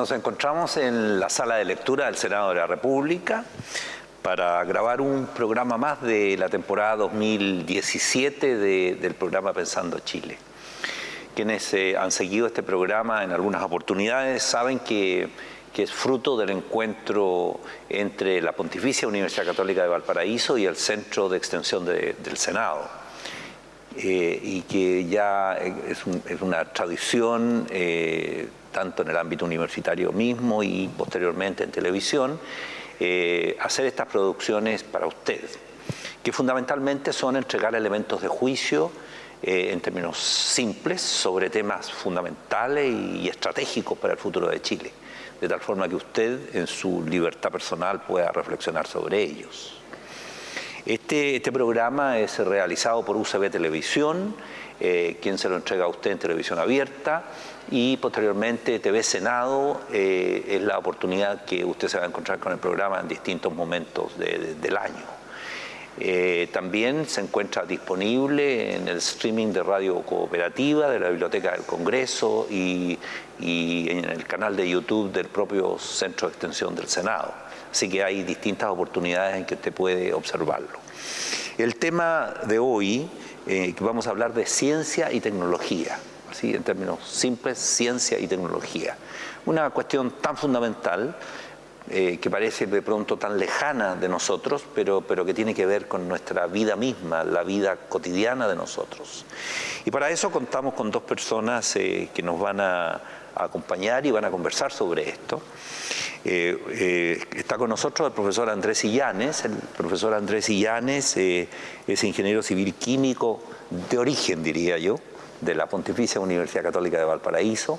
Nos encontramos en la sala de lectura del Senado de la República para grabar un programa más de la temporada 2017 del programa Pensando Chile. Quienes eh, han seguido este programa en algunas oportunidades saben que, es fruto del encuentro entre la Pontificia Universidad Católica de Valparaíso y el Centro de Extensión del Senado. Eh, y que ya es, una tradición eh, tanto en el ámbito universitario mismo y posteriormente en televisión, eh, hacer estas producciones para usted, que fundamentalmente son entregar elementos de juicio eh, en términos simples sobre temas fundamentales y estratégicos para el futuro de Chile, de tal forma que usted en su libertad personal pueda reflexionar sobre ellos. Este, este programa es realizado por UCB Televisión, eh, quien se lo entrega a usted en televisión abierta, y posteriormente TV Senado eh, es la oportunidad que usted se va a encontrar con el programa en distintos momentos del año. Eh, también se encuentra disponible en el streaming de Radio Cooperativa de la Biblioteca del Congreso y, en el canal de YouTube del propio Centro de Extensión del Senado. Así que hay distintas oportunidades en que usted puede observarlo. El tema de hoy, eh, vamos a hablar de ciencia y tecnología así en términos simples, ciencia y tecnología. Una cuestión tan fundamental eh, que parece de pronto tan lejana de nosotros, pero, pero que tiene que ver con nuestra vida misma, la vida cotidiana de nosotros. Y para eso contamos con dos personas eh, que nos van a, acompañar y van a conversar sobre esto. Eh, está con nosotros el profesor Andrés Illanes. El profesor Andrés Illanes es ingeniero civil químico de origen, diría yo, de la Pontificia Universidad Católica de Valparaíso,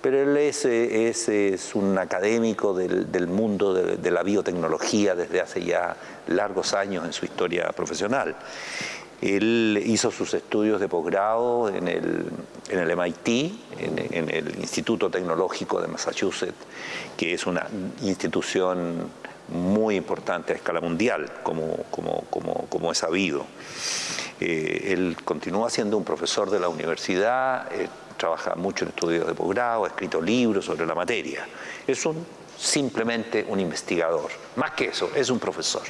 pero él es, eh, es, un académico del, mundo de, la biotecnología desde hace ya largos años en su historia profesional. Él hizo sus estudios de posgrado en el, en MIT, en, el Instituto Tecnológico de Massachusetts, que es una institución muy importante a escala mundial, como, como, como, como es sabido. Eh, él continúa siendo un profesor de la universidad, eh, trabaja mucho en estudios de posgrado, ha escrito libros sobre la materia. Es simplemente un investigador. Más que eso, es un profesor.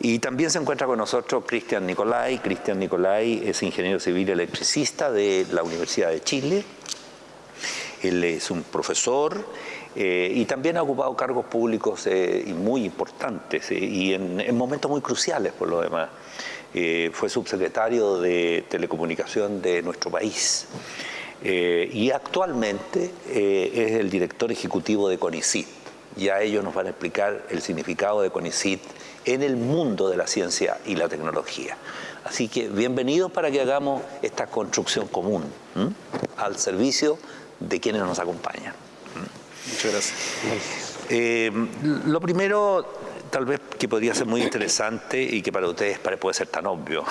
Y también se encuentra con nosotros Cristian Nicolai. Cristian Nicolai es ingeniero civil electricista de la Universidad de Chile. Él es un profesor eh, y también ha ocupado cargos públicos muy importantes y en, momentos muy cruciales por lo demás. Eh, fue subsecretario de Telecomunicación de nuestro país. Eh, y actualmente eh, es el director ejecutivo de CONICIT. Ya ellos nos van a explicar el significado de CONICIT en el mundo de la ciencia y la tecnología. Así que bienvenidos para que hagamos esta construcción común al servicio de quienes nos acompañan. Muchas gracias. lo primero, tal vez que podría ser muy interesante y que para ustedes puede ser tan obvio,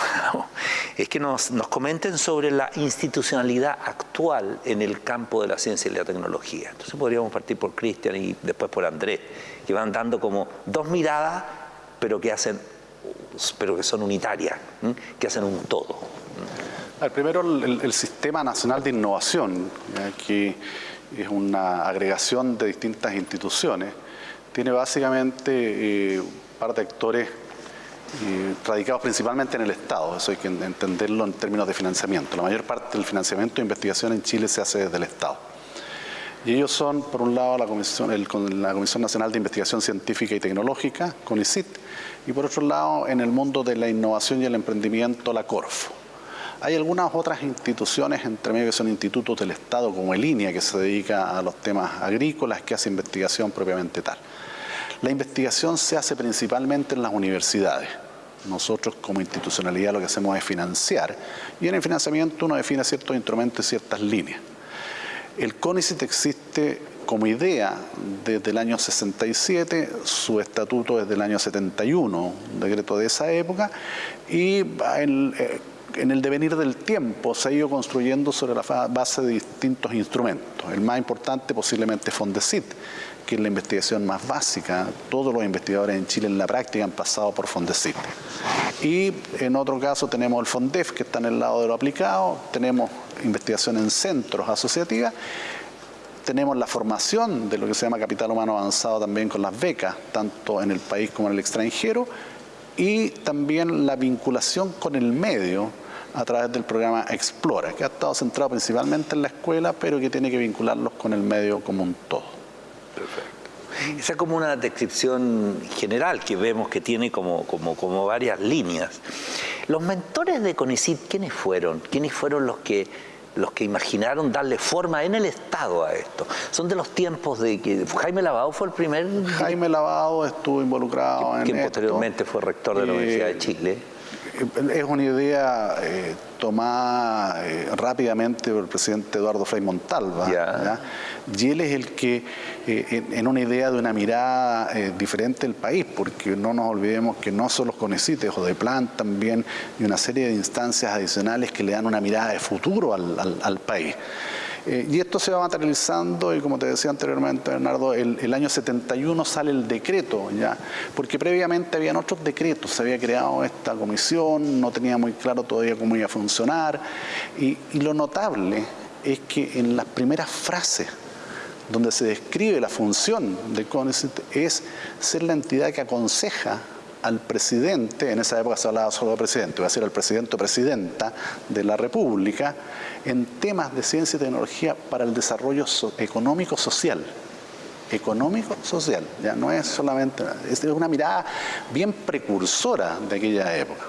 es que nos, comenten sobre la institucionalidad actual en el campo de la ciencia y la tecnología. Entonces podríamos partir por Cristian y después por Andrés, que van dando como dos miradas, pero que hacen pero que son unitarias, que hacen un todo. primero el, Sistema Nacional de Innovación, que es una agregación de distintas instituciones, tiene básicamente eh, un par de actores eh, radicados principalmente en el Estado, eso hay que entenderlo en términos de financiamiento. La mayor parte del financiamiento de investigación en Chile se hace desde el Estado. Y ellos son, por un lado, la Comisión, la Comisión Nacional de Investigación Científica y Tecnológica, CONICIT, y por otro lado, en el mundo de la innovación y el emprendimiento, la CORFO. Hay algunas otras instituciones, entre medio que son institutos del Estado, como el INEA, que se dedica a los temas agrícolas, que hace investigación propiamente tal. La investigación se hace principalmente en las universidades. Nosotros como institucionalidad lo que hacemos es financiar y en el financiamiento uno define ciertos instrumentos y ciertas líneas. El CONICIT existe como idea desde el año 67, su estatuto es del año 71, un decreto de esa época, y en, eh, en el devenir del tiempo se ha ido construyendo sobre la base de distintos instrumentos. El más importante posiblemente es Fondesit, que es la investigación más básica. Todos los investigadores en Chile en la práctica han pasado por Fondesit. Y en otro caso tenemos el Fondef, que está en el lado de lo aplicado, tenemos investigación en centros asociativas, tenemos la formación de lo que se llama capital humano avanzado también con las becas, tanto en el país como en el extranjero, y también la vinculación con el medio a través del programa Explora, que ha estado centrado principalmente en la escuela, pero que tiene que vincularlos con el medio como un todo. Perfecto. Esa es como una descripción general que vemos que tiene como, como, como varias líneas. Los mentores de CONICIT, ¿quiénes fueron? ¿Quiénes fueron los que los que imaginaron darle forma en el Estado a esto. Son de los tiempos de que Jaime Lavado fue el primer... Jaime Lavado estuvo involucrado en que posteriormente fue rector de la Universidad de Chile es una idea eh, tomada eh, rápidamente por el presidente Eduardo Frei Montalva. Y él es el que, eh, en, una idea de una mirada diferente del país, porque no nos olvidemos que no solo CONECITES o de plan también, y una serie de instancias adicionales que le dan una mirada de futuro al país. Eh, y esto se va materializando y como te decía anteriormente, Bernardo, el, año 71 sale el decreto, ¿ya? porque previamente habían otros decretos, se había creado esta comisión, no tenía muy claro todavía cómo iba a funcionar, y, lo notable es que en las primeras frases donde se describe la función de CONICET es ser la entidad que aconseja al presidente, en esa época se hablaba solo de presidente, iba a ser el presidente o presidenta de la República, en temas de ciencia y tecnología para el desarrollo económico-social. Económico-social, ya no es solamente, es una mirada bien precursora de aquella época.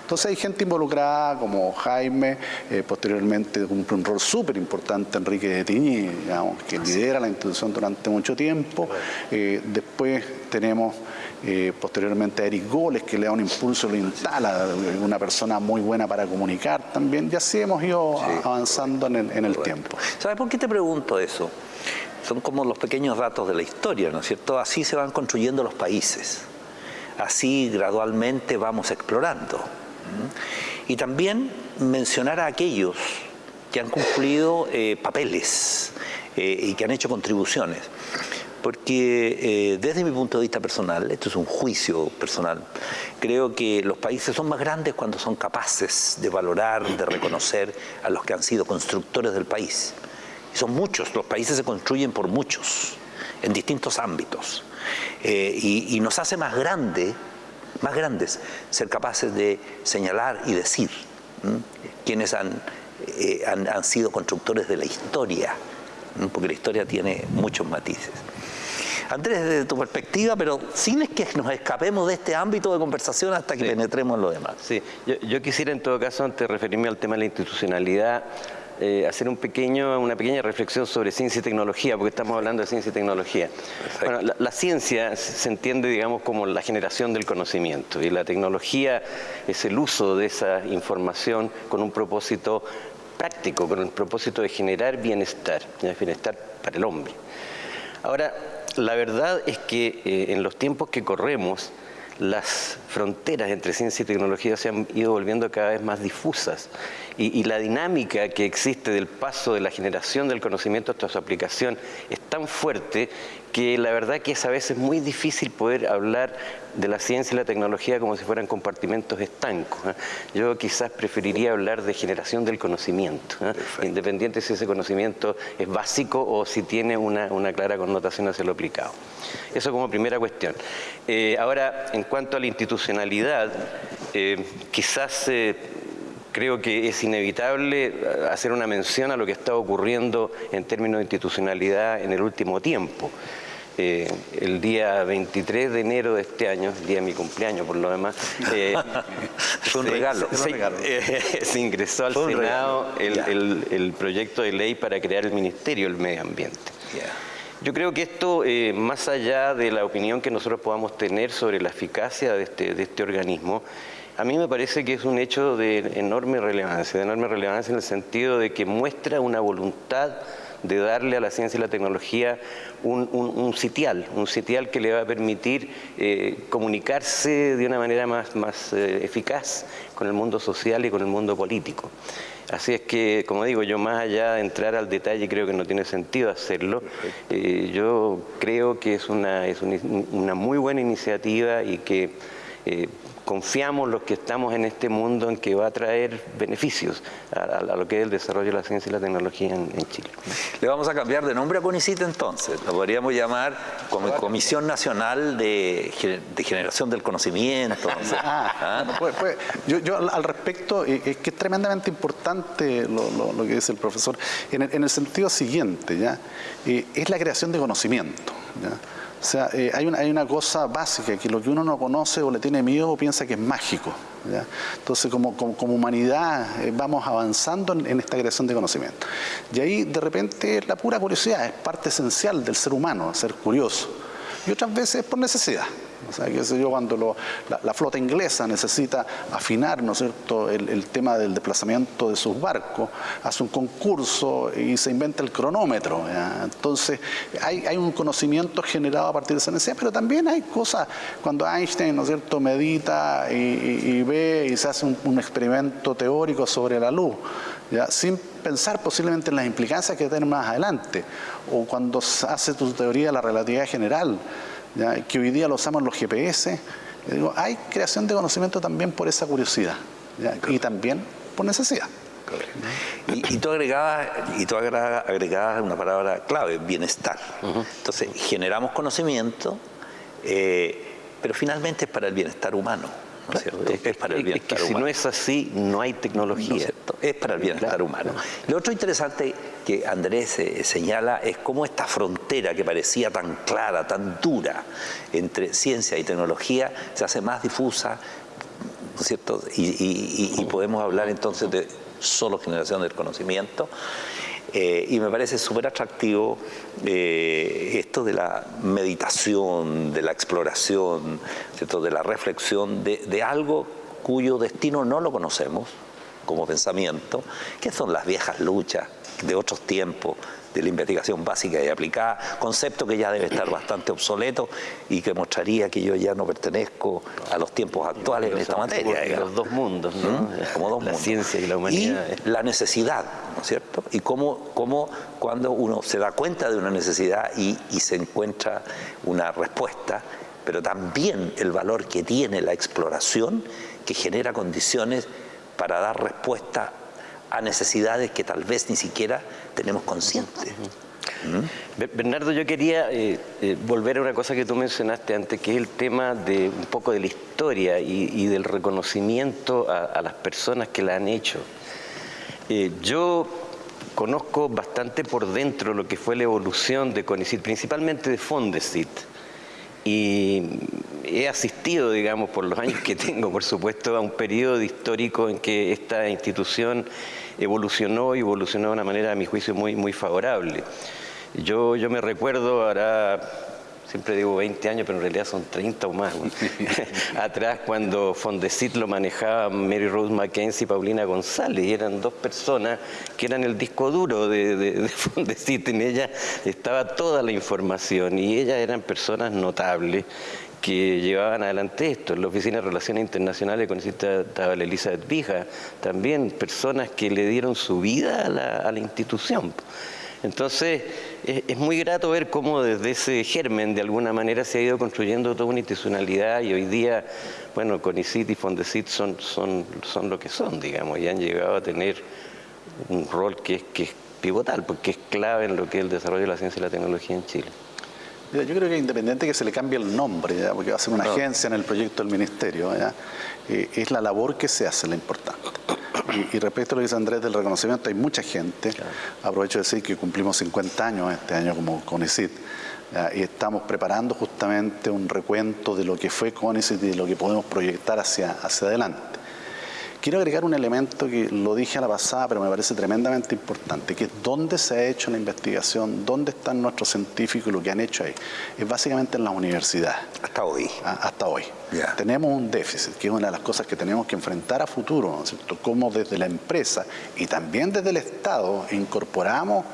Entonces hay gente involucrada como Jaime, eh, posteriormente cumple un rol súper importante Enrique de Tiñi, que lidera la institución durante mucho tiempo. Eh, después tenemos eh, posteriormente a Eric Goles, que le da un impulso, lo instala, una persona muy buena para comunicar también, y así hemos ido avanzando en el, tiempo. ¿Sabes por qué te pregunto eso? Son como los pequeños datos de la historia, ¿no es cierto? Así se van construyendo los países, así gradualmente vamos explorando. Y también mencionar a aquellos que han cumplido eh, papeles eh, y que han hecho contribuciones porque eh, desde mi punto de vista personal, esto es un juicio personal, creo que los países son más grandes cuando son capaces de valorar, de reconocer a los que han sido constructores del país. Son muchos, los países se construyen por muchos, en distintos ámbitos. Eh, y, nos hace más grande, más grandes ser capaces de señalar y decir quiénes eh, han, han sido constructores de la historia porque la historia tiene muchos matices. Andrés, desde tu perspectiva, pero sin es que nos escapemos de este ámbito de conversación hasta que penetremos en lo demás. Sí, yo, quisiera en todo caso, antes de referirme al tema de la institucionalidad, eh, hacer un pequeño, una pequeña reflexión sobre ciencia y tecnología, porque estamos hablando de ciencia y tecnología. Bueno, la, ciencia se entiende, digamos, como la generación del conocimiento y la tecnología es el uso de esa información con un propósito práctico, con el propósito de generar bienestar, bienestar para el hombre. Ahora, la verdad es que eh, en los tiempos que corremos, las fronteras entre ciencia y tecnología se han ido volviendo cada vez más difusas. Y, la dinámica que existe del paso de la generación del conocimiento hasta su aplicación es tan fuerte que la verdad que es a veces muy difícil poder hablar de la ciencia y la tecnología como si fueran compartimentos estancos. ¿eh? Yo quizás preferiría hablar de generación del conocimiento, ¿eh? independiente si ese conocimiento es básico o si tiene una, clara connotación hacia lo aplicado. Eso como primera cuestión. Eh, ahora, en cuanto a la institucionalidad, quizás creo que es inevitable hacer una mención a lo que está ocurriendo en términos de institucionalidad en el último tiempo. Eh, el día 23 de enero de este año, el día de mi cumpleaños por lo demás, eh, fue un regalo. Eh, se, ingresó al Senado el, proyecto de ley para crear el Ministerio del Medio Ambiente. Yo creo que esto, más allá de la opinión que nosotros podamos tener sobre la eficacia de este, de este organismo, a mí me parece que es un hecho de enorme relevancia, de enorme relevancia en el sentido de que muestra una voluntad de darle a la ciencia y la tecnología un, sitial, un sitial que le va a permitir eh, comunicarse de una manera más, más eh, eficaz con el mundo social y con el mundo político. Así es que, como digo, yo más allá de entrar al detalle, creo que no tiene sentido hacerlo. Eh, yo creo que es una, es una muy buena iniciativa y que eh, confiamos los que estamos en este mundo en que va a traer beneficios a, lo que es el desarrollo de la ciencia y la tecnología en, Chile. Le vamos a cambiar de nombre a CONICIT entonces, lo podríamos llamar como Comisión Nacional de, Generación del Conocimiento. Ah, ¿Ah? Pues, pues, yo, al respecto, eh, es que es tremendamente importante lo, que dice el profesor, en el, sentido siguiente, ¿ya? Eh, es la creación de conocimiento. ¿ya? O sea, eh, hay, una, hay una cosa básica, que lo que uno no conoce o le tiene miedo piensa que es mágico. Entonces, como, como, humanidad eh, vamos avanzando en, esta creación de conocimiento. Y ahí, de repente, la pura curiosidad es parte esencial del ser humano, ser curioso. Y otras veces por necesidad. O sea, qué sé yo, cuando la, flota inglesa necesita afinar, ¿no cierto?, el, tema del desplazamiento de sus barcos, hace un concurso y se inventa el cronómetro. Entonces, hay, un conocimiento generado a partir de esa necesidad, pero también hay cosas, cuando Einstein, ¿no cierto?, medita y, ve y se hace un, experimento teórico sobre la luz, ¿ya? sin pensar posiblemente en las implicancias que tiene más adelante, o cuando hace tu teoría de la relatividad general, que hoy día lo usamos los GPS. Digo, hay creación de conocimiento también por esa curiosidad y también por necesidad. Y, tú agregabas, y tú agregabas una palabra clave, bienestar. Entonces, generamos conocimiento, eh, pero finalmente es para el bienestar humano. Es, para el bienestar humano. Si no es así, no hay tecnología. es para el bienestar humano. Lo otro interesante que Andrés eh, señala es cómo esta frontera que parecía tan clara, tan dura entre ciencia y tecnología se hace más difusa, ¿no es cierto? Y, podemos hablar entonces de solo generación del conocimiento. Eh, y me parece súper atractivo eh, esto de la meditación, de la exploración, ¿cierto? de la reflexión de, de algo cuyo destino no lo conocemos como pensamiento, que son las viejas luchas de otros tiempos, de la investigación básica y aplicada, concepto que ya debe estar bastante obsoleto y que mostraría que yo ya no pertenezco a los tiempos actuales en esta materia. Los dos mundos, ¿no? ¿Mm? Como dos la ciencia y la humanidad. Y la necesidad, ¿no es cierto? Y cómo, cómo cuando uno se da cuenta de una necesidad y, y se encuentra una respuesta, pero también el valor que tiene la exploración que genera condiciones para dar respuesta a necesidades que tal vez ni siquiera tenemos conscientes. ¿Mm? Bernardo, yo quería eh, eh, volver a una cosa que tú mencionaste antes, que es el tema de un poco de la historia y, del reconocimiento a, las personas que la han hecho. Eh, yo conozco bastante por dentro lo que fue la evolución de CONICIT, principalmente de Fondesit y he asistido, digamos, por los años que tengo, por supuesto, a un periodo histórico en que esta institución evolucionó y evolucionó de una manera, a mi juicio, muy, muy favorable. Yo, yo me recuerdo, ahora siempre digo 20 años, pero en realidad son 30 o más. Atrás, cuando Fondesit lo manejaba Mary Rose Mackenzie y Paulina González, y eran dos personas que eran el disco duro de, de, Fondesit. En ella estaba toda la información y ellas eran personas notables que llevaban adelante esto. En la Oficina de Relaciones Internacionales con estaba Elizabeth Vija, también personas que le dieron su vida a la, a la institución. Entonces, es, muy grato ver cómo desde ese germen, de alguna manera, se ha ido construyendo toda una institucionalidad y hoy día, bueno, CONICIT y FONDECIT son, son, son lo que son, digamos, y han llegado a tener un rol que es, que es pivotal, porque es clave en lo que es el desarrollo de la ciencia y la tecnología en Chile. Yo creo que independiente que se le cambie el nombre, porque va a ser una agencia en el proyecto del ministerio, eh, es la labor que se hace la importante. Y, respecto a lo que dice Andrés del reconocimiento, hay mucha gente, aprovecho de decir que cumplimos 50 años este año como CONICIT, y estamos preparando justamente un recuento de lo que fue CONICIT y de lo que podemos proyectar hacia, hacia adelante. Quiero agregar un elemento que lo dije a la pasada, pero me parece tremendamente importante, que es dónde se ha hecho la investigación, dónde están nuestros científicos y lo que han hecho ahí. Es básicamente en las universidades. Hasta hoy. Ah, hasta hoy. Tenemos un déficit, que es una de las cosas que tenemos que enfrentar a futuro, ¿no es cierto? Cómo desde la empresa y también desde el Estado incorporamos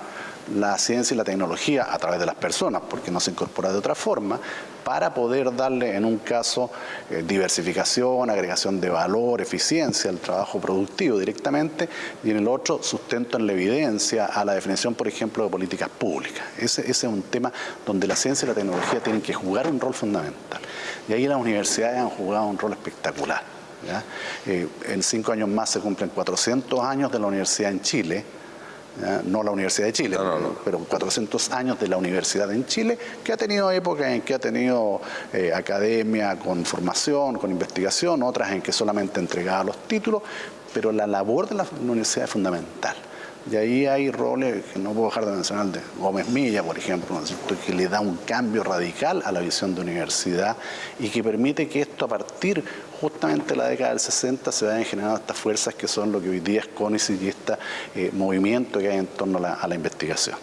la ciencia y la tecnología a través de las personas, porque no se incorpora de otra forma, para poder darle en un caso eh, diversificación, agregación de valor, eficiencia al trabajo productivo directamente y en el otro sustento en la evidencia a la definición, por ejemplo, de políticas públicas. Ese, es un tema donde la ciencia y la tecnología tienen que jugar un rol fundamental. Y ahí las universidades han jugado un rol espectacular. Eh, en cinco años más se cumplen 400 años de la universidad en Chile, no la Universidad de Chile, pero 400 años de la universidad en Chile, que ha tenido épocas en que ha tenido eh, academia con formación, con investigación, otras en que solamente entregaba los títulos, pero la labor de la universidad es fundamental. Y ahí hay roles que no puedo dejar de mencionar, de Gómez Milla, por ejemplo, que le da un cambio radical a la visión de universidad y que permite que esto a partir justamente de la década del 60 se vayan generando estas fuerzas que son lo que hoy día es CONICET y este eh, movimiento que hay en torno a la, investigación.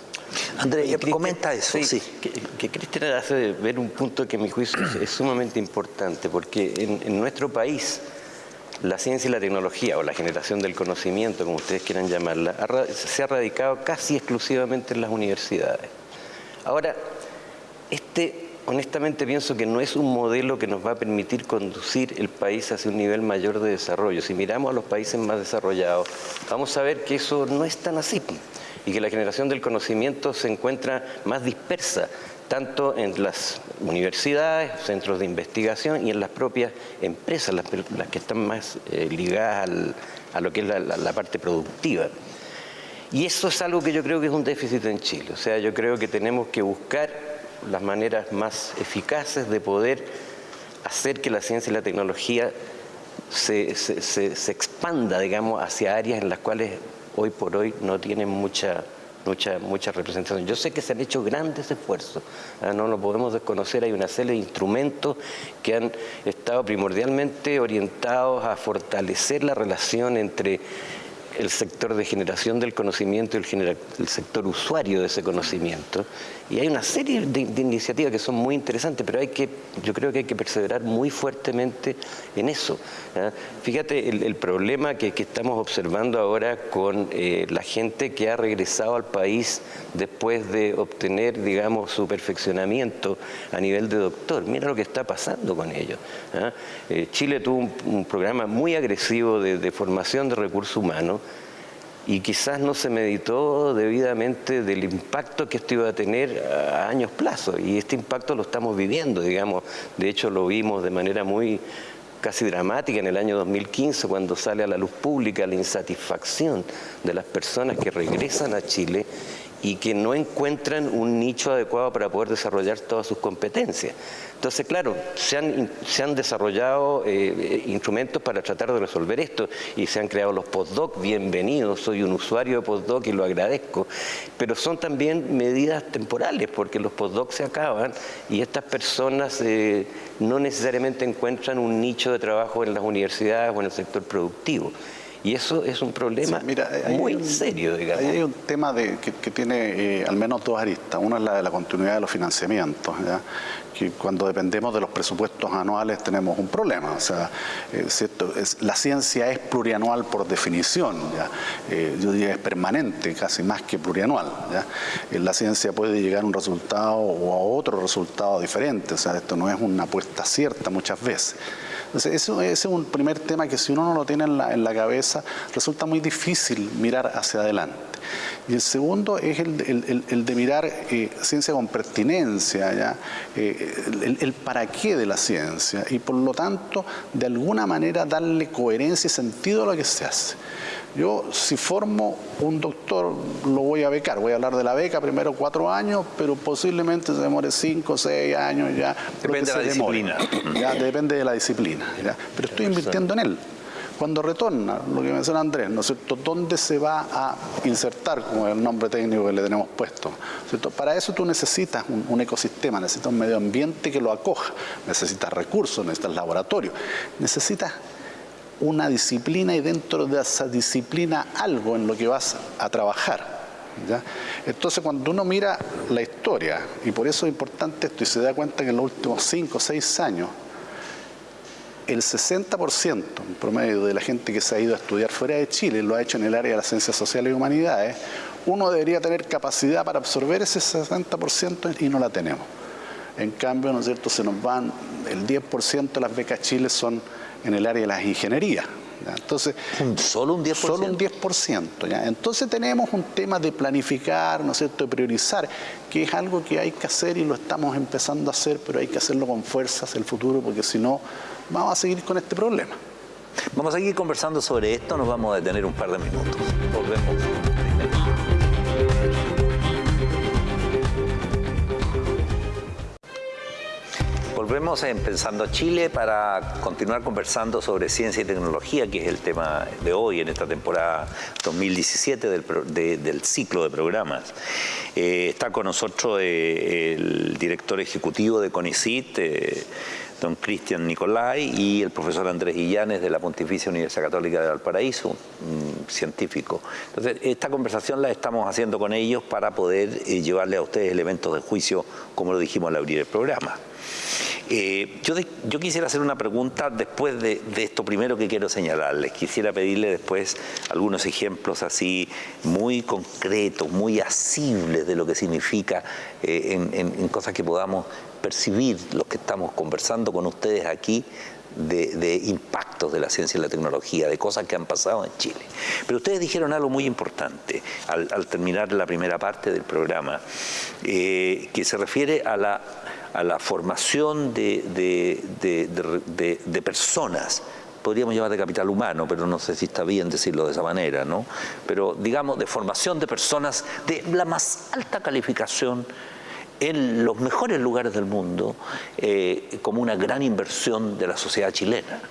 Andrés, comenta eso. Sí, Que, Cristian hace ver un punto que a mi juicio es, sumamente importante, porque en nuestro país la ciencia y la tecnología, o la generación del conocimiento, como ustedes quieran llamarla, se ha radicado casi exclusivamente en las universidades. Ahora, este, honestamente pienso que no es un modelo que nos va a permitir conducir el país hacia un nivel mayor de desarrollo. Si miramos a los países más desarrollados, vamos a ver que eso no es tan así y que la generación del conocimiento se encuentra más dispersa tanto en las universidades, centros de investigación y en las propias empresas, las, que están más eh, ligadas a lo que es la, parte productiva. Y eso es algo que yo creo que es un déficit en Chile. O sea, yo creo que tenemos que buscar las maneras más eficaces de poder hacer que la ciencia y la tecnología se, se expanda, digamos, hacia áreas en las cuales hoy por hoy no tienen mucha mucha, mucha representación. Yo sé que se han hecho grandes esfuerzos, ¿ah? no lo podemos desconocer, hay una serie de instrumentos que han estado primordialmente orientados a fortalecer la relación entre el sector de generación del conocimiento y el, sector usuario de ese conocimiento. Y hay una serie de, iniciativas que son muy interesantes, pero hay que, yo creo que hay que perseverar muy fuertemente en eso. Fíjate el, problema que, estamos observando ahora con eh, la gente que ha regresado al país después de obtener, digamos, su perfeccionamiento a nivel de doctor. Mira lo que está pasando con ellos. Eh, Chile tuvo un, programa muy agresivo de formación de recursos humanos y quizás no se meditó debidamente del impacto que esto iba a tener a años plazo y este impacto lo estamos viviendo, digamos, de hecho lo vimos de manera muy casi dramática en el año 2015 cuando sale a la luz pública la insatisfacción de las personas que regresan a Chile y que no encuentran un nicho adecuado para poder desarrollar todas sus competencias. Entonces, claro, se han, se han desarrollado eh, instrumentos para tratar de resolver esto y se han creado los postdoc, bienvenidos, soy un usuario de postdoc y lo agradezco, pero son también medidas temporales porque los postdoc se acaban y estas personas eh, no necesariamente encuentran un nicho de trabajo en las universidades o en el sector productivo. Y eso es un problema muy serio, digamos. hay un tema de, que, tiene eh, al menos dos aristas. Una es la de la continuidad de los financiamientos, que cuando dependemos de los presupuestos anuales tenemos un problema. O sea, eh, es, la ciencia es plurianual por definición, ¿ya? Eh, yo diría es permanente, casi más que plurianual. ¿ya? la ciencia puede llegar a un resultado o a otro resultado diferente, o sea, esto no es una apuesta cierta muchas veces. Entonces, ese es un primer tema que si uno no lo tiene en la, cabeza, resulta muy difícil mirar hacia adelante. Y el segundo es el, de mirar eh, ciencia con pertinencia, ¿ya? Eh, el, para qué de la ciencia y por lo tanto de alguna manera darle coherencia y sentido a lo que se hace. Yo, si formo un doctor, lo voy a becar. Voy a hablar de la beca primero cuatro años, pero posiblemente se demore cinco, seis años ya. Depende de la disciplina. Ya, depende de la disciplina. Pero estoy invirtiendo en él. Cuando retorna, lo que menciona Andrés, ¿no es cierto? ¿Dónde se va a insertar, como el nombre técnico que le tenemos puesto? Para eso tú necesitas un, ecosistema, necesitas un medio ambiente que lo acoja, necesitas recursos, necesitas laboratorio, necesitas una disciplina y dentro de esa disciplina algo en lo que vas a trabajar. Entonces cuando uno mira la historia, y por eso es importante esto, y se da cuenta que en los últimos 5 o 6 años, el 60% en promedio de la gente que se ha ido a estudiar fuera de Chile lo ha hecho en el área de las ciencias sociales y humanidades, uno debería tener capacidad para absorber ese 60% y no la tenemos. En cambio, ¿no es cierto?, se nos van, el 10% de las becas Chile son en el área de las ingenierías. Entonces, ¿Solo un 10%? Solo un 10%. ¿ya? Entonces tenemos un tema de planificar, ¿no es cierto?, de priorizar, que es algo que hay que hacer y lo estamos empezando a hacer, pero hay que hacerlo con fuerzas el futuro, porque si no, vamos a seguir con este problema. Vamos a seguir conversando sobre esto, nos vamos a detener un par de minutos. Volvemos. Volvemos en Pensando Chile para continuar conversando sobre ciencia y tecnología, que es el tema de hoy en esta temporada 2017 del, ciclo de programas. Eh, está con nosotros eh, el director ejecutivo de CONICIT, eh, don Cristian Nicolai, y el profesor Andrés Illanes de la Pontificia Universidad Católica de Valparaíso, científico. Entonces, esta conversación la estamos haciendo con ellos para poder llevarle a ustedes elementos de juicio, como lo dijimos al abrir el programa. Eh, yo, quisiera hacer una pregunta después de, esto primero que quiero señalarles. Quisiera pedirle después algunos ejemplos así muy concretos, muy asibles de lo que significa eh, en, cosas que podamos percibir los que estamos conversando con ustedes aquí de, impactos de la ciencia y la tecnología, de cosas que han pasado en Chile. Pero ustedes dijeron algo muy importante al, terminar la primera parte del programa, eh, que se refiere a la a la formación de, personas, podríamos llamar de capital humano, pero no sé si está bien decirlo de esa manera, ¿no? Pero digamos de formación de personas de la más alta calificación en los mejores lugares del mundo eh, como una gran inversión de la sociedad chilena.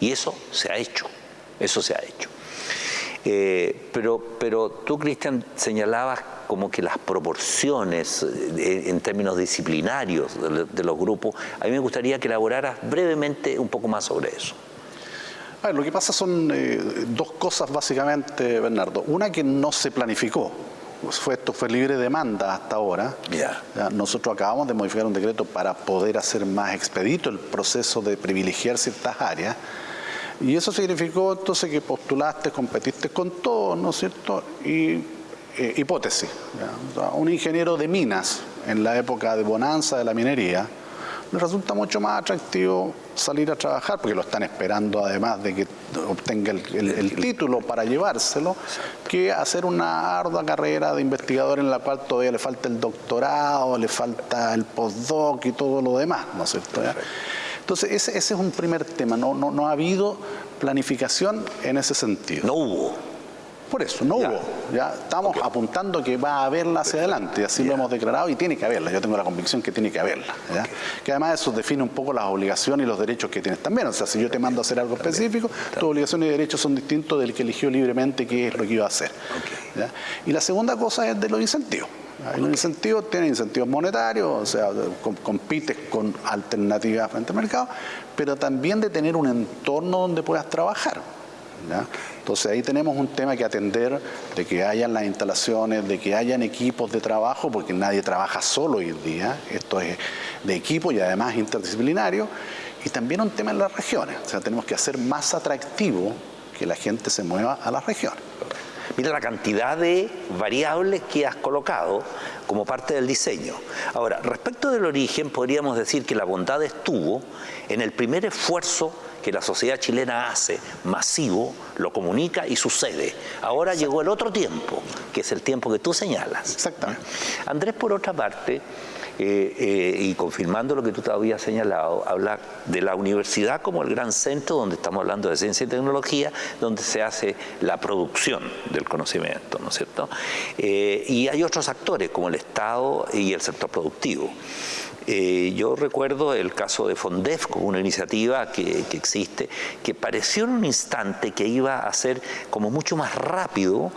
Y eso se ha hecho, eso se ha hecho. Eh, pero, pero tú, Cristian, señalabas como que las proporciones eh, en términos disciplinarios de, los grupos, a mí me gustaría que elaboraras brevemente un poco más sobre eso. lo que pasa son dos cosas básicamente, Bernardo. Una que no se planificó, fue, esto fue libre demanda hasta ahora. nosotros acabamos de modificar un decreto para poder hacer más expedito el proceso de privilegiar ciertas áreas. Y eso significó entonces que postulaste, competiste con todos, ¿no es cierto? Y eh, hipótesis. un ingeniero de minas en la época de bonanza de la minería, le resulta mucho más atractivo salir a trabajar, porque lo están esperando además de que obtenga el, título para llevárselo, que hacer una ardua carrera de investigador en la cual todavía le falta el doctorado, le falta el postdoc y todo lo demás, ¿no es cierto? Entonces, ese, ese, es un primer tema, no, no, no ha habido planificación en ese sentido. No hubo. Por eso, no hubo. Ya estamos apuntando que va a haberla hacia adelante, así lo hemos declarado y tiene que haberla. Yo tengo la convicción que tiene que haberla. Que además eso define un poco las obligaciones y los derechos que tienes también. O sea, si yo te mando a hacer algo específico, tus obligaciones y derechos son distintos del que eligió libremente qué es lo que iba a hacer. Y la segunda cosa es de los incentivos. Hay un incentivo, tiene incentivos monetarios, o sea, compites con alternativas frente al mercado, pero también de tener un entorno donde puedas trabajar. Entonces ahí tenemos un tema que atender, de que hayan las instalaciones, de que hayan equipos de trabajo, porque nadie trabaja solo hoy en día, esto es de equipo y además interdisciplinario, y también un tema en las regiones, o sea, tenemos que hacer más atractivo que la gente se mueva a las regiones. Mira la cantidad de variables que has colocado como parte del diseño. Ahora, respecto del origen, podríamos decir que la bondad estuvo en el primer esfuerzo que la sociedad chilena hace masivo, lo comunica y sucede. Ahora llegó el otro tiempo, que es el tiempo que tú señalas. Exactamente. Andrés, por otra parte, eh, eh, y confirmando lo que tú te habías señalado, habla de la universidad como el gran centro donde estamos hablando de ciencia y tecnología, donde se hace la producción del conocimiento, ¿no es cierto? Eh, y hay otros actores como el Estado y el sector productivo. Yo recuerdo el caso de Fondef, como una iniciativa que, existe, que pareció en un instante que iba a ser como mucho más rápido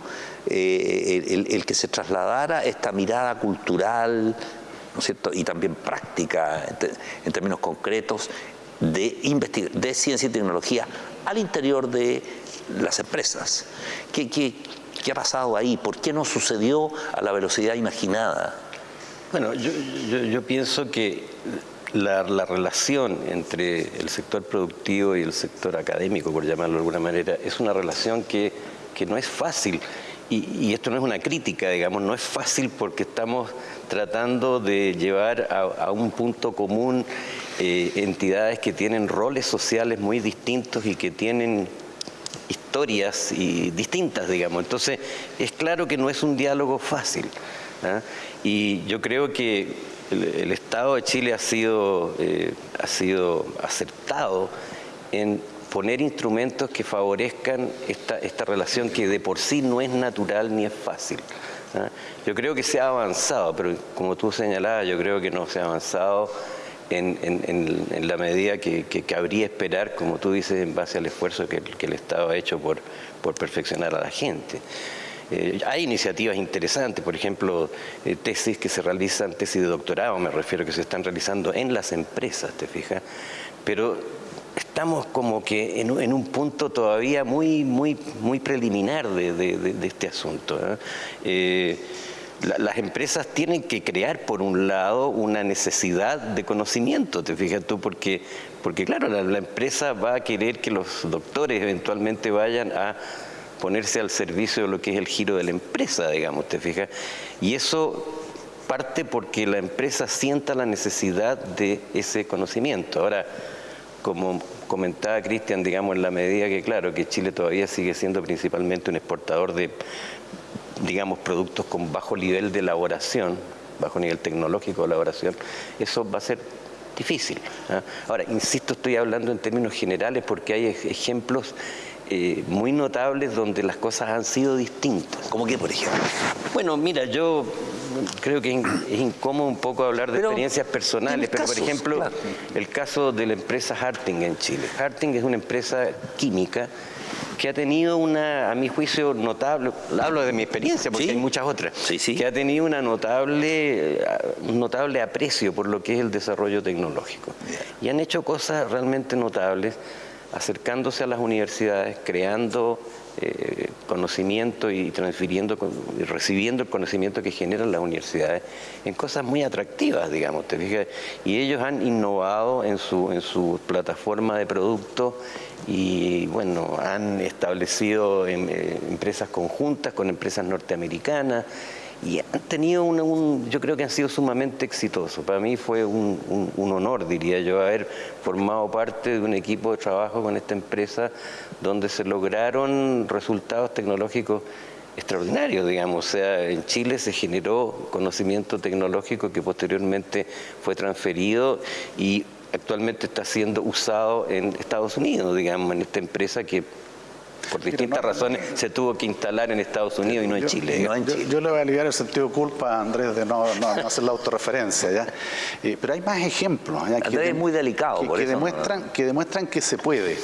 el, que se trasladara esta mirada cultural y también práctica en, términos concretos de, de ciencia y tecnología al interior de las empresas. ¿Qué, qué, qué ha pasado ahí? ¿Por qué no sucedió a la velocidad imaginada? Bueno, yo, pienso que la, relación entre el sector productivo y el sector académico, por llamarlo de alguna manera, es una relación que, no es fácil y, esto no es una crítica, digamos, no es fácil porque estamos tratando de llevar a, un punto común eh, entidades que tienen roles sociales muy distintos y que tienen historias y distintas, digamos. Entonces, es claro que no es un diálogo fácil. ¿ah? Y yo creo que el, Estado de Chile ha sido, eh, ha sido acertado en poner instrumentos que favorezcan esta, esta relación que de por sí no es natural ni es fácil. ¿ah? Yo creo que se ha avanzado, pero como tú señalabas, yo creo que no se ha avanzado en, la medida que, cabría esperar, como tú dices, en base al esfuerzo que, el Estado ha hecho por, por perfeccionar a la gente. Eh, hay iniciativas interesantes, por ejemplo, eh, tesis que se realizan, tesis de doctorado, me refiero, que se están realizando en las empresas, ¿te fijas? Pero estamos como que en, un punto todavía muy, muy, muy preliminar de, este asunto. ¿eh? Eh, las empresas tienen que crear, por un lado, una necesidad de conocimiento, te fijas tú, porque, porque claro, la, empresa va a querer que los doctores eventualmente vayan a ponerse al servicio de lo que es el giro de la empresa, digamos, te fijas. Y eso parte porque la empresa sienta la necesidad de ese conocimiento. Ahora, como comentaba Cristian, digamos, en la medida que, claro, que Chile todavía sigue siendo principalmente un exportador de, digamos, productos con bajo nivel de elaboración, bajo nivel tecnológico de elaboración, eso va a ser difícil. ¿ah? Ahora, insisto, estoy hablando en términos generales porque hay ejemplos eh, muy notables donde las cosas han sido distintas. ¿Cómo que, por ejemplo? Bueno, mira, yo creo que es incómodo un poco hablar de experiencias personales, pero por ejemplo, el caso de la empresa Harting en Chile. Harting es una empresa química que ha tenido una, a mi juicio, notable, hablo de mi experiencia porque hay muchas otras, que ha tenido una notable, un notable aprecio por lo que es el desarrollo tecnológico. Y han hecho cosas realmente notables acercándose a las universidades, creando eh, conocimiento y transfiriendo y recibiendo el conocimiento que generan las universidades en cosas muy atractivas, digamos, ¿te fijas? Y ellos han innovado en su, en su plataforma de producto y bueno, han establecido em, eh, empresas conjuntas con empresas norteamericanas y han tenido un, yo creo que han sido sumamente exitosos. Para mí fue un, honor, diría yo, haber formado parte de un equipo de trabajo con esta empresa donde se lograron resultados tecnológicos extraordinarios, digamos. O sea, en Chile se generó conocimiento tecnológico que posteriormente fue transferido y actualmente está siendo usado en Estados Unidos, digamos, en esta empresa que por distintas razones se tuvo que instalar en Estados Unidos y no en Chile. Yo, le voy a aliviar el sentido de culpa a Andrés de no, hacer la autorreferencia, ¿ya? Eh, pero hay más ejemplos. Que, es muy delicado. Que, demuestran, que demuestran que se puede.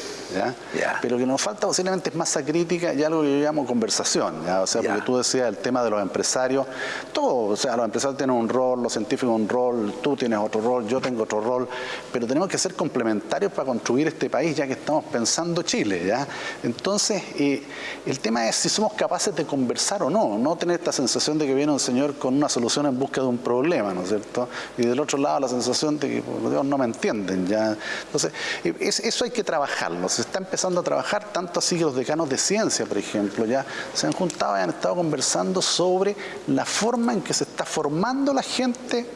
Pero que nos falta posiblemente es masa crítica y algo que yo llamo conversación, ¿ya? O sea, porque tú decías el tema de los empresarios, todo, o sea, los empresarios tienen un rol, los científicos un rol, tú tienes otro rol, yo tengo otro rol, pero tenemos que ser complementarios para construir este país ya que estamos pensando Chile, ¿ya? Entonces, eh, el tema es si somos capaces de conversar o no, no tener esta sensación de que viene un señor con una solución en busca de un problema, ¿no es cierto? Y del otro lado la sensación de que, por Dios, no me entienden, ¿ya? Entonces, eh, eso hay que trabajarlo, está empezando a trabajar, tanto así que los decanos de ciencia, por ejemplo, ya se han juntado y han estado conversando sobre la forma en que se está formando la gente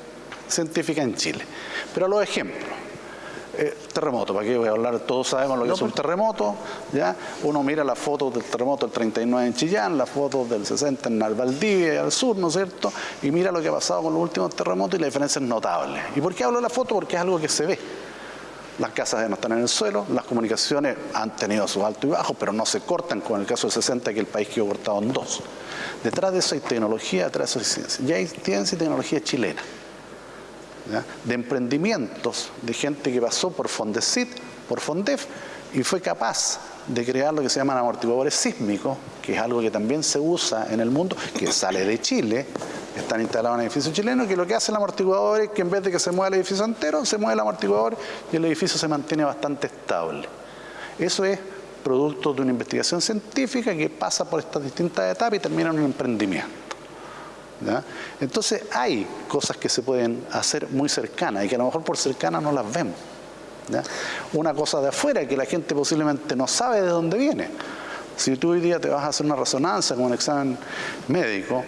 científica en Chile. Pero los ejemplos. Eh, terremoto, ¿para qué voy a hablar? Todos sabemos lo que es un terremoto, ¿ya? Uno mira las fotos del terremoto del 39 en Chillán, las fotos del 60 en Valdivia, al sur, ¿no es cierto? Y mira lo que ha pasado con los últimos terremotos y la diferencia es notable. ¿Y por qué hablo de la foto? Porque es algo que se ve las casas no están en el suelo, las comunicaciones han tenido sus altos y bajos, pero no se cortan, como en el caso del 60, que el país quedó cortado en dos. Detrás de eso hay tecnología, detrás de eso hay ciencia. Ya hay ciencia y tecnología chilena, de emprendimientos, de gente que pasó por Fondesit, por Fondef, y fue capaz de crear lo que se llaman amortiguadores sísmicos, que es algo que también se usa en el mundo, que sale de Chile, están instalados en edificios chilenos, que lo que hace el amortiguador es que en vez de que se mueva el edificio entero, se mueve el amortiguador y el edificio se mantiene bastante estable. Eso es producto de una investigación científica que pasa por estas distintas etapas y termina en un emprendimiento. Entonces hay cosas que se pueden hacer muy cercanas y que a lo mejor por cercanas no las vemos. Una cosa de afuera que la gente posiblemente no sabe de dónde viene. Si tú hoy día te vas a hacer una resonancia con un examen médico,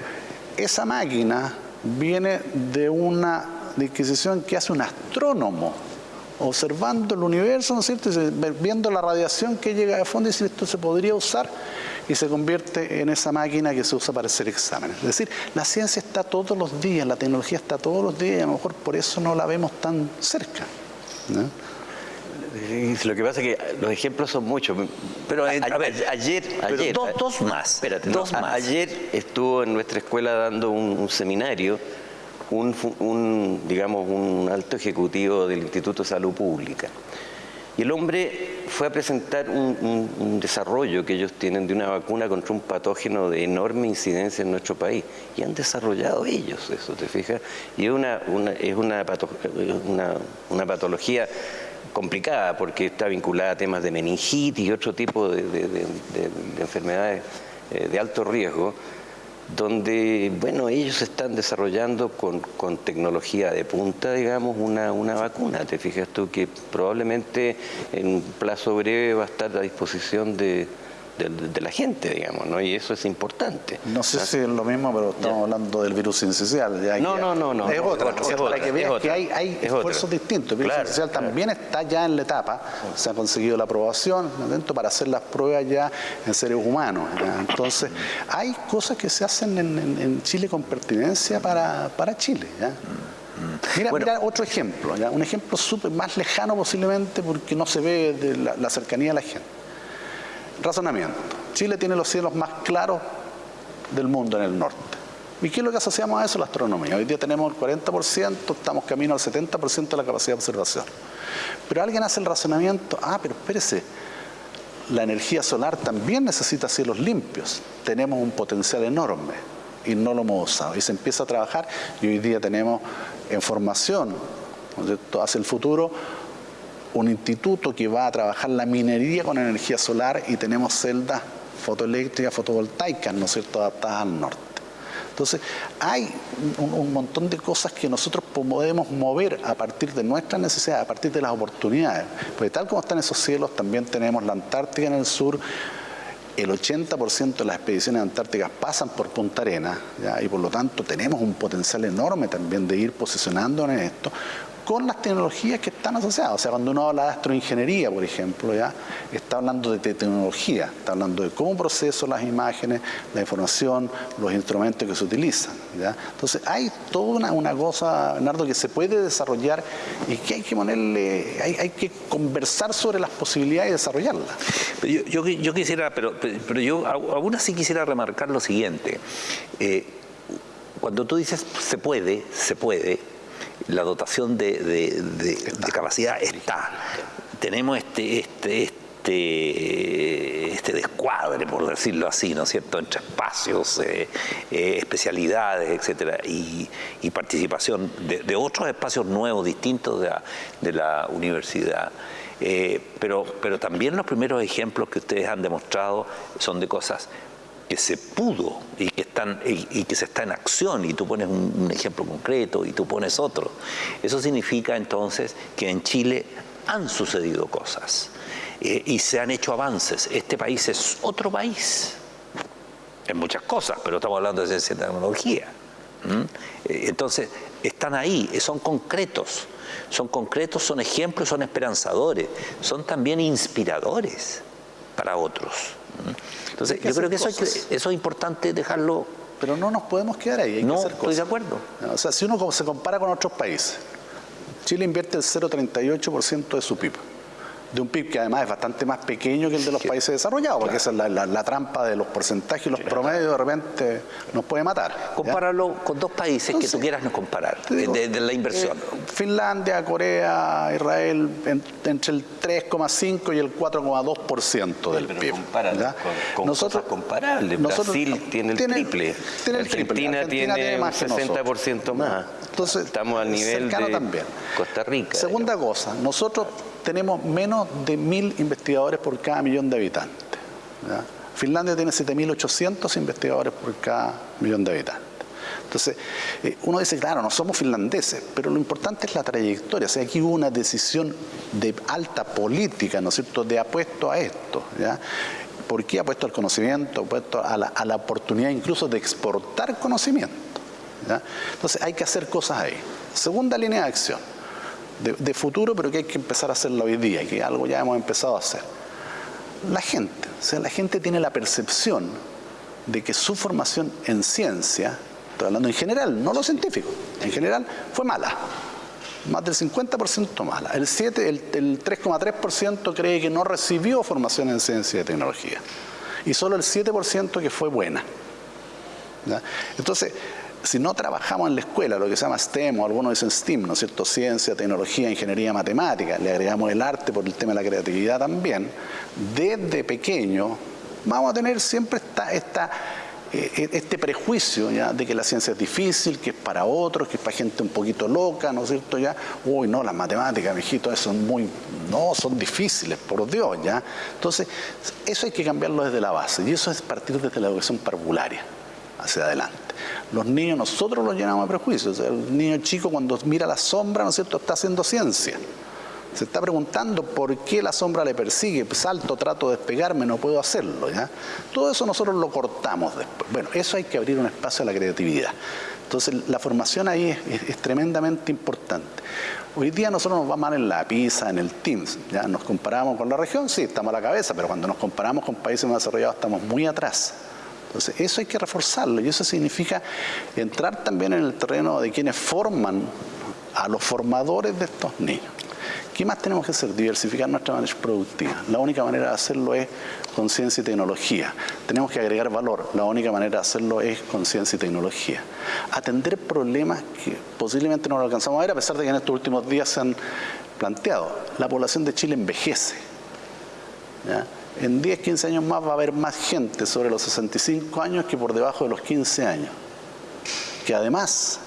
esa máquina viene de una adquisición que hace un astrónomo observando el universo, ¿no es cierto? viendo la radiación que llega de fondo y si esto se podría usar y se convierte en esa máquina que se usa para hacer exámenes. Es decir, la ciencia está todos los días, la tecnología está todos los días y a lo mejor por eso no la vemos tan cerca. Lo que pasa es que los ejemplos son muchos. Pero a, ver, ayer, ayer dos, más. Espérate, dos más. Ayer estuvo en nuestra escuela dando un seminario un, digamos, un alto ejecutivo del Instituto de Salud Pública. Y el hombre fue a presentar un, desarrollo que ellos tienen de una vacuna contra un patógeno de enorme incidencia en nuestro país. Y han desarrollado ellos eso, ¿te fijas? Y es una, es una, una, patología complicada porque está vinculada a temas de meningitis y otro tipo de, de enfermedades eh, de alto riesgo donde, bueno, ellos están desarrollando con, tecnología de punta, digamos, una, una, vacuna. Te fijas tú que probablemente en un plazo breve va a estar a disposición de, de, la gente, digamos, ¿no? Y eso es importante. No sé si es lo mismo, pero estamos hablando del virus incisional. no, no, no, no. Es otra, es para que veas que hay, hay esfuerzos distintos. El virus claro, también está ya en la etapa, se ha conseguido la aprobación para hacer las pruebas ya en seres humanos. Entonces, hay cosas que se hacen en, Chile con pertinencia para, para Chile. ¿ya? Mira, mira, otro ejemplo, ¿ya? un ejemplo súper más lejano posiblemente porque no se ve de la cercanía de la gente. Razonamiento. Chile tiene los cielos más claros del mundo en el norte. ¿Y qué es lo que asociamos a eso? La astronomía. Hoy día tenemos el 40%, estamos camino al 70% de la capacidad de observación. Pero alguien hace el razonamiento, ah, pero espérese, la energía solar también necesita cielos limpios. Tenemos un potencial enorme y no lo hemos usado. Y se empieza a trabajar y hoy día tenemos en formación, hacia el futuro, un instituto que va a trabajar la minería con energía solar y tenemos celdas fotoeléctricas, fotovoltaicas, ¿no es cierto?, adaptadas al norte. Entonces, hay un, montón de cosas que nosotros podemos mover a partir de nuestras necesidades, a partir de las oportunidades. Porque tal como están esos cielos, también tenemos la Antártica en el sur, el 80% de las expediciones antárticas pasan por Punta Arena y por lo tanto tenemos un potencial enorme también de ir posicionándonos en esto con las tecnologías que están asociadas. O sea, cuando uno habla de astroingeniería, por ejemplo, ya está hablando de tecnología, está hablando de cómo proceso las imágenes, la información, los instrumentos que se utilizan. ¿ya? Entonces, hay toda una, cosa, Bernardo, que se puede desarrollar y que hay que ponerle, hay, que conversar sobre las posibilidades y desarrollarlas. Yo, yo, quisiera, pero, pero yo aún así quisiera remarcar lo siguiente. Eh, cuando tú dices se puede, se puede, la dotación de, capacidad está. Tenemos este, este, este, este descuadre, por decirlo así, ¿no es cierto?, entre espacios, eh, eh, especialidades, etcétera, y, participación de, otros espacios nuevos, distintos de la, universidad. Eh, pero, pero también los primeros ejemplos que ustedes han demostrado son de cosas que se pudo y que, están, y, que se está en acción y tú pones un, ejemplo concreto y tú pones otro. Eso significa entonces que en Chile han sucedido cosas eh, y se han hecho avances. Este país es otro país en muchas cosas, pero estamos hablando de ciencia y tecnología. Eh, entonces, están ahí, son concretos. Son concretos, son ejemplos, son esperanzadores, son también inspiradores para otros. Entonces, yo creo que eso, es importante dejarlo... Pero no nos podemos quedar ahí, hay no, que hacer estoy de acuerdo. O sea, si uno se compara con otros países, Chile invierte el 0,38% de su PIB de un PIB que además es bastante más pequeño que el de los países desarrollados, porque esa es la, trampa de los porcentajes y los promedios de repente nos puede matar. Compáralo con dos países que tú quieras no comparar, de, la inversión. Eh, Finlandia, Corea, Israel, entre el 3,5 y el 4,2% del PIB. Con, nosotros, comparables. Brasil tiene el triple. Tiene el triple. Argentina, tiene, más un 60% más. Entonces, Estamos al nivel de también. Costa Rica. Segunda cosa, nosotros tenemos menos de mil investigadores por cada millón de habitantes. Finlandia tiene 7.800 investigadores por cada millón de habitantes. Entonces, eh, uno dice, claro, no somos finlandeses, pero lo importante es la trayectoria. O sea, aquí hubo una decisión de alta política, ¿no es cierto?, de apuesto a esto. ¿Por qué apuesto al conocimiento, apuesto a la, a la oportunidad incluso de exportar conocimiento? Entonces hay que hacer cosas ahí. Segunda línea de acción, de, futuro, pero que hay que empezar a hacerlo hoy día, que algo ya hemos empezado a hacer. La gente, o sea, la gente tiene la percepción de que su formación en ciencia, estoy hablando en general, no lo científico, en general fue mala. Más del 50% mala. El, 7, el, el 3,3% cree que no recibió formación en ciencia y tecnología. Y solo el 7% que fue buena. Entonces, si no trabajamos en la escuela, lo que se llama STEM o algunos dicen STEAM, ¿no es cierto? Ciencia, tecnología, ingeniería, matemática, le agregamos el arte por el tema de la creatividad también, desde pequeño vamos a tener siempre esta, eh, este prejuicio ya de que la ciencia es difícil, que es para otros, que es para gente un poquito loca, ¿no es cierto? Ya, uy, no, las matemáticas, mijito, son muy, no, son difíciles, por Dios, ya. Entonces, eso hay que cambiarlo desde la base, y eso es partir desde la educación parvularia hacia adelante. Los niños, nosotros los llenamos de prejuicios. El niño chico cuando mira la sombra, ¿no es cierto?, está haciendo ciencia. Se está preguntando por qué la sombra le persigue, salto, trato de despegarme, no puedo hacerlo. ¿ya? Todo eso nosotros lo cortamos después. Bueno, eso hay que abrir un espacio a la creatividad. Entonces la formación ahí es, tremendamente importante. Hoy día nosotros nos va mal en la PISA, en el TIMS, ¿ya? Nos comparamos con la región, sí, estamos a la cabeza, pero cuando nos comparamos con países más desarrollados estamos muy atrás. Entonces, eso hay que reforzarlo y eso significa entrar también en el terreno de quienes forman a los formadores de estos niños. ¿Qué más tenemos que hacer? Diversificar nuestra manera productiva. La única manera de hacerlo es con ciencia y tecnología. Tenemos que agregar valor. La única manera de hacerlo es con ciencia y tecnología. Atender problemas que posiblemente no lo alcanzamos a ver, a pesar de que en estos últimos días se han planteado. La población de Chile envejece. ¿ya? En 10, 15 años más va a haber más gente sobre los 65 años que por debajo de los 15 años, que además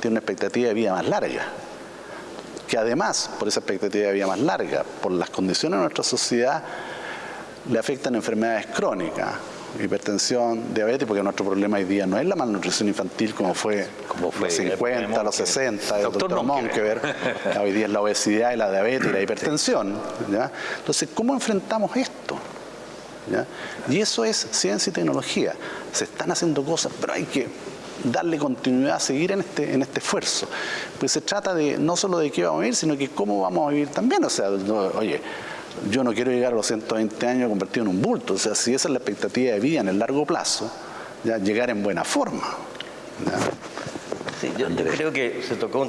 tiene una expectativa de vida más larga, que además, por esa expectativa de vida más larga, por las condiciones de nuestra sociedad, le afectan enfermedades crónicas, hipertensión, diabetes, porque nuestro problema hoy día no es la malnutrición infantil como fue, como fue los 50, los 60, el doctor, doctor hoy día es la obesidad y la diabetes y la hipertensión. Entonces, ¿cómo enfrentamos esto? Y eso es ciencia y tecnología. Se están haciendo cosas, pero hay que darle continuidad, seguir en este, en este esfuerzo. Pues se trata de no solo de qué vamos a vivir, sino que cómo vamos a vivir también. O sea, oye, yo no quiero llegar a los 120 años convertido en un bulto. O sea, si esa es la expectativa de vida en el largo plazo, ya llegar en buena forma. Sí, yo, creo que se tocó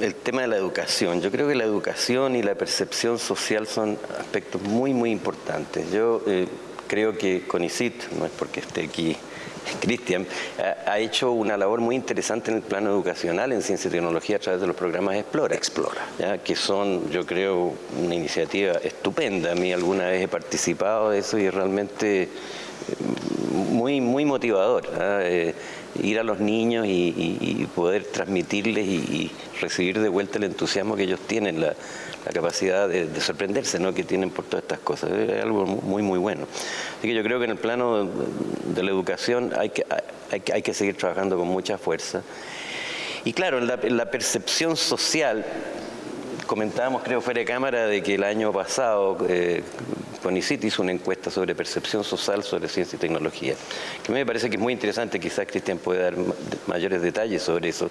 el tema de la educación. Yo creo que la educación y la percepción social son aspectos muy, muy importantes. Yo eh, creo que CONICIT, no es porque esté aquí Cristian, ha, hecho una labor muy interesante en el plano educacional en ciencia y tecnología a través de los programas Explora. Explora. que son, yo creo, una iniciativa estupenda. A mí alguna vez he participado de eso y es realmente eh, muy, muy motivador. Eh, ir a los niños y, poder transmitirles y, recibir de vuelta el entusiasmo que ellos tienen, la, capacidad de, sorprenderse ¿no? que tienen por todas estas cosas. Es algo muy, muy bueno. Así que yo creo que en el plano de la educación hay que, hay, que seguir trabajando con mucha fuerza. Y claro, en la, percepción social, comentábamos creo fuera de cámara de que el año pasado eh, CONICIT hizo una encuesta sobre percepción social sobre ciencia y tecnología, que me parece que es muy interesante, quizás Cristian puede dar mayores detalles sobre eso,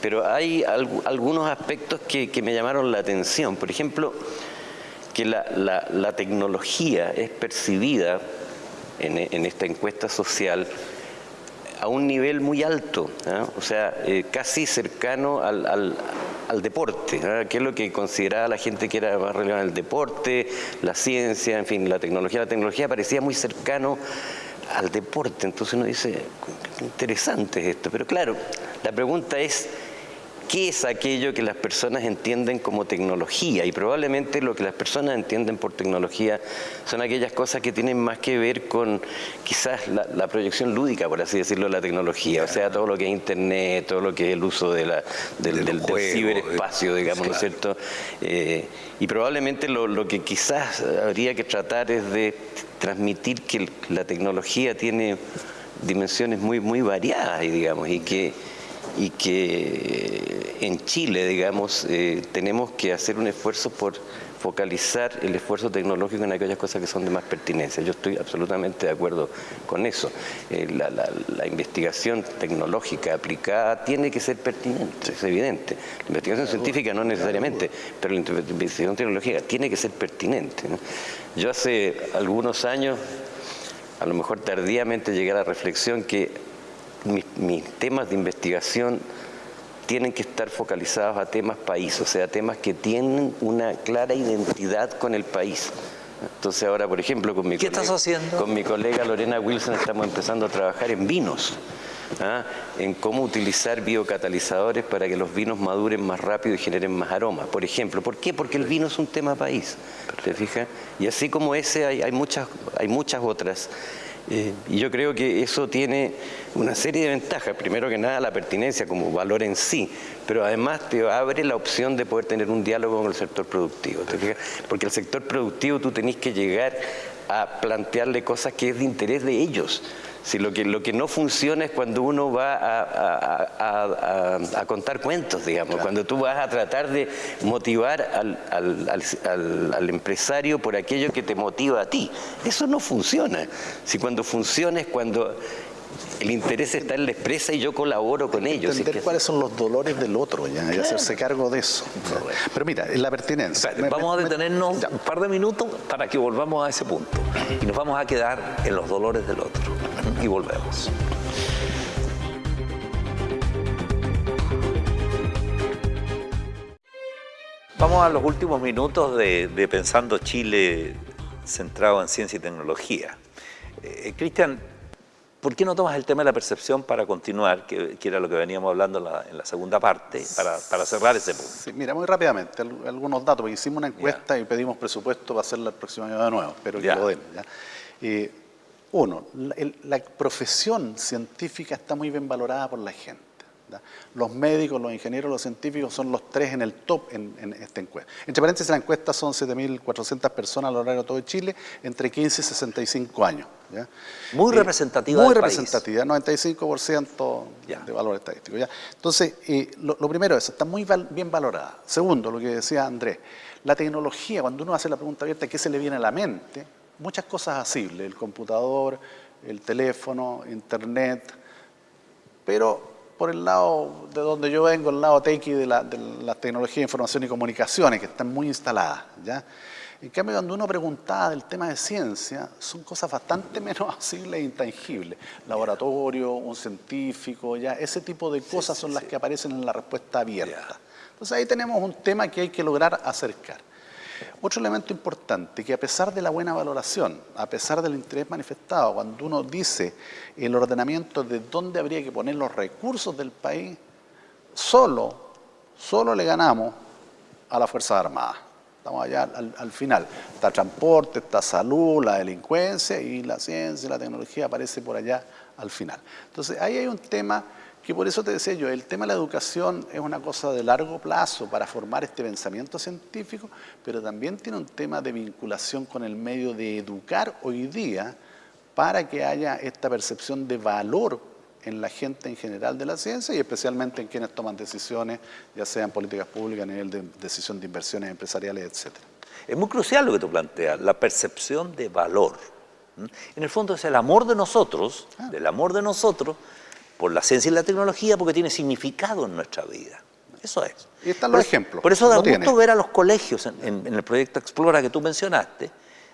pero hay algunos aspectos que, me llamaron la atención, por ejemplo, que la, tecnología es percibida en, esta encuesta social a un nivel muy alto, o sea, eh, casi cercano al, al deporte, que es lo que consideraba la gente que era más relevante, el deporte, la ciencia, en fin, la tecnología. La tecnología parecía muy cercano al deporte, entonces uno dice, interesante es esto, pero claro, la pregunta es, qué es aquello que las personas entienden como tecnología y probablemente lo que las personas entienden por tecnología son aquellas cosas que tienen más que ver con quizás la, proyección lúdica, por así decirlo, de la tecnología, o sea, todo lo que es internet, todo lo que es el uso de la, del, ciberespacio, digamos, ¿no es cierto? Eh, y probablemente lo, lo que quizás habría que tratar es de transmitir que la tecnología tiene dimensiones muy, muy variadas, digamos, y que y que en Chile, digamos, eh, tenemos que hacer un esfuerzo por focalizar el esfuerzo tecnológico en aquellas cosas que son de más pertinencia. Yo estoy absolutamente de acuerdo con eso. Eh, la, investigación tecnológica aplicada tiene que ser pertinente, es evidente. La investigación científica no necesariamente, pero la investigación tecnológica tiene que ser pertinente. Yo hace algunos años, a lo mejor tardíamente, llegué a la reflexión que mis temas de investigación tienen que estar focalizados a temas país, o sea, temas que tienen una clara identidad con el país. Entonces ahora, por ejemplo, con mi, colega, con mi colega Lorena Wilson estamos empezando a trabajar en vinos, ¿ah? en cómo utilizar biocatalizadores para que los vinos maduren más rápido y generen más aroma. Por ejemplo, ¿por qué? Porque el vino es un tema país, ¿te fijas? Y así como ese hay, muchas, hay muchas otras. Eh, y yo creo que eso tiene una serie de ventajas. Primero que nada, la pertinencia como valor en sí, pero además te abre la opción de poder tener un diálogo con el sector productivo. Porque el sector productivo tú tenés que llegar a plantearle cosas que es de interés de ellos. Si lo que, lo que no funciona es cuando uno va a, contar cuentos, digamos, cuando tú vas a tratar de motivar al, al, empresario por aquello que te motiva a ti. Eso no funciona. Si cuando funciona es cuando el interés está en la empresa y yo colaboro con ellos. Entender cuáles son los dolores del otro ya, y hacerse cargo de eso. Pero mira, la pertinencia. vamos a detenernos un par de minutos para que volvamos a ese punto. Y nos vamos a quedar en los dolores del otro. Y volvemos. Vamos a los últimos minutos de, Pensando Chile centrado en ciencia y tecnología. Eh, Cristian, ¿Por qué no tomas el tema de la percepción para continuar, que, era lo que veníamos hablando en la, segunda parte, para, cerrar ese punto? Sí, mira, muy rápidamente, algunos datos, porque hicimos una encuesta y pedimos presupuesto para hacerla el próximo año de nuevo, espero que lo den. Eh, uno, la profesión científica está muy bien valorada por la gente. Los médicos, los ingenieros, los científicos son los tres en el top en, esta encuesta. Entre paréntesis, la encuesta son 7.400 personas a lo largo de todo Chile, entre 15 y 65 años. Muy eh, representativa Muy representativa, 95% de valor estadístico. Entonces, eh, lo, primero es, está muy bien valorada. Segundo, lo que decía Andrés, la tecnología, cuando uno hace la pregunta abierta, ¿qué se le viene a la mente? Muchas cosas asibles, el computador, el teléfono, internet, pero por el lado de donde yo vengo, el lado tequi de la, de tecnología de información y comunicaciones, que están muy instaladas. ¿ya? En cambio, cuando uno preguntaba del tema de ciencia, son cosas bastante menos asibles e intangibles. Laboratorio, un científico, ya ese tipo de cosas son las que aparecen en la respuesta abierta. Entonces ahí tenemos un tema que hay que lograr acercar. Otro elemento importante, que a pesar de la buena valoración, a pesar del interés manifestado, cuando uno dice el ordenamiento de dónde habría que poner los recursos del país, solo, solo le ganamos a las Fuerzas Armadas. Estamos allá al, final. Está transporte, está salud, la delincuencia y la ciencia la tecnología aparece por allá al final. Entonces ahí hay un tema que por eso te decía yo, el tema de la educación es una cosa de largo plazo para formar este pensamiento científico, pero también tiene un tema de vinculación con el medio de educar hoy día para que haya esta percepción de valor en la gente en general de la ciencia y especialmente en quienes toman decisiones, ya sean políticas públicas a nivel de decisión de inversiones empresariales, etc. Es muy crucial lo que tú planteas, la percepción de valor. En el fondo es el amor de nosotros, ah. del amor de nosotros, por la ciencia y la tecnología porque tiene significado en nuestra vida. Eso es. Y están los ejemplos. Por eso da gusto ver a los colegios en, el proyecto Explora que tú mencionaste.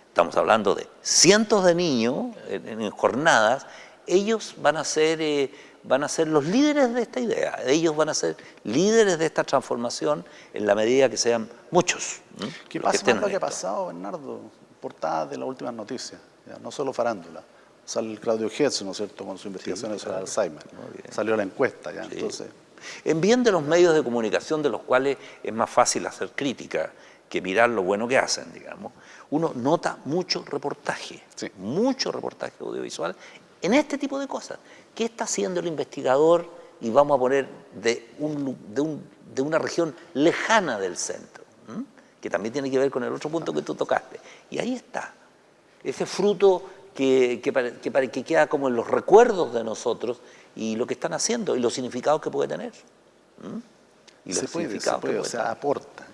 Estamos hablando de cientos de niños en, jornadas. Ellos van a, ser, eh, van a ser los líderes de esta idea. Ellos van a ser líderes de esta transformación en la medida que sean muchos. ¿Qué pasa con lo que ha pasado, Bernardo? Portada de las últimas noticias, no solo farándula sale el Claudio Hetz, ¿no es cierto?, con su investigación sobre Alzheimer. Salió la encuesta ya, entonces... En bien de los medios de comunicación de los cuales es más fácil hacer crítica que mirar lo bueno que hacen, digamos, uno nota mucho reportaje, mucho reportaje audiovisual en este tipo de cosas. ¿Qué está haciendo el investigador? Y vamos a poner de, un, de, una región lejana del centro, que también tiene que ver con el otro punto que tú tocaste. Y ahí está, ese fruto que, que, que, queda como en los recuerdos de nosotros y lo que están haciendo y los significados que puede tener. ¿Mm? Y los se puede, se puede, o sea, aporta.